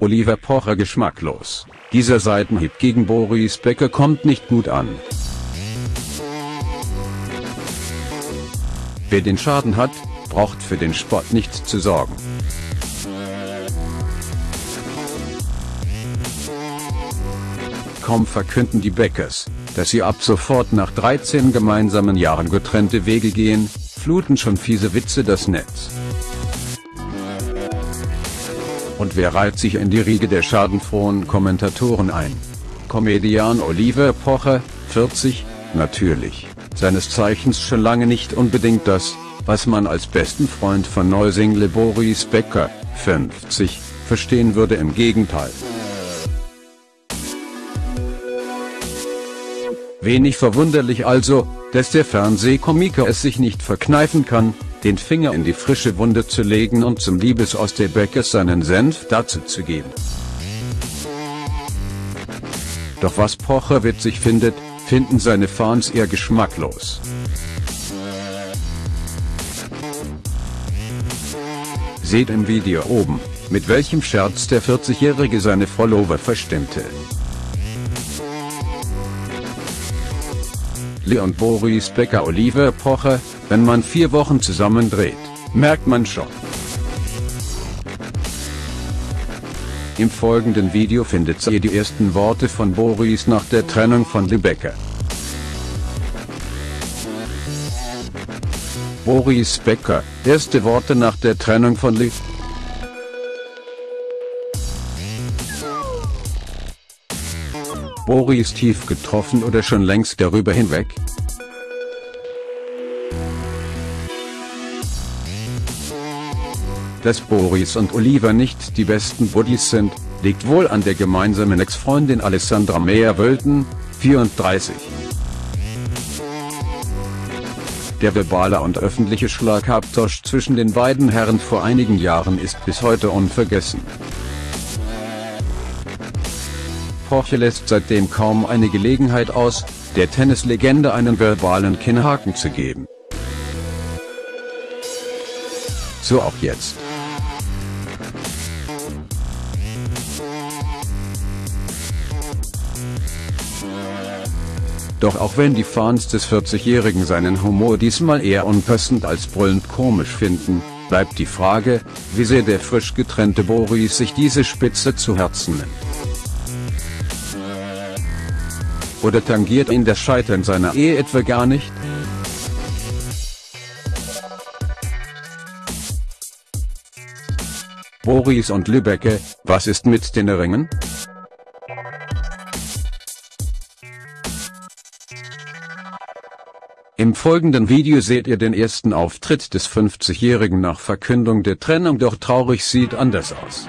Oliver Pocher geschmacklos. Dieser Seitenhieb gegen Boris Becker kommt nicht gut an. Wer den Schaden hat, braucht für den Sport nicht zu sorgen. Kaum verkünden die Beckers, dass sie ab sofort nach 13 gemeinsamen Jahren getrennte Wege gehen, fluten schon fiese Witze das Netz. Und wer reiht sich in die Riege der schadenfrohen Kommentatoren ein? Comedian Oliver Pocher, 40, natürlich, seines Zeichens schon lange nicht unbedingt das, was man als besten Freund von Neusingle Boris Becker, 50, verstehen würde im Gegenteil. Wenig verwunderlich also, dass der Fernsehkomiker es sich nicht verkneifen kann, den Finger in die frische Wunde zu legen und zum Liebesaus der Beckers seinen Senf dazu zu geben. Doch was Pocher witzig findet, finden seine Fans eher geschmacklos. Seht im Video oben, mit welchem Scherz der 40-Jährige seine Follower verstimmte. und Boris Becker Oliver Pocher, wenn man vier Wochen zusammen dreht, merkt man schon. Im folgenden Video findet ihr die ersten Worte von Boris nach der Trennung von Becker. Boris Becker, erste Worte nach der Trennung von Lee. Boris tief getroffen oder schon längst darüber hinweg? Dass Boris und Oliver nicht die besten Buddies sind, liegt wohl an der gemeinsamen Ex-Freundin Alessandra Meyer-Wölten, 34. Der verbale und öffentliche Schlagabtausch zwischen den beiden Herren vor einigen Jahren ist bis heute unvergessen. Porsche lässt seitdem kaum eine Gelegenheit aus, der Tennislegende einen verbalen Kinnhaken zu geben. So auch jetzt. Doch auch wenn die Fans des 40-Jährigen seinen Humor diesmal eher unpassend als brüllend komisch finden, bleibt die Frage, wie sehr der frisch getrennte Boris sich diese Spitze zu Herzen nimmt. Oder tangiert ihn das Scheitern seiner Ehe etwa gar nicht? Boris und Lübecke, was ist mit den Ringen? Im folgenden Video seht ihr den ersten Auftritt des 50-Jährigen nach Verkündung der Trennung doch traurig sieht anders aus.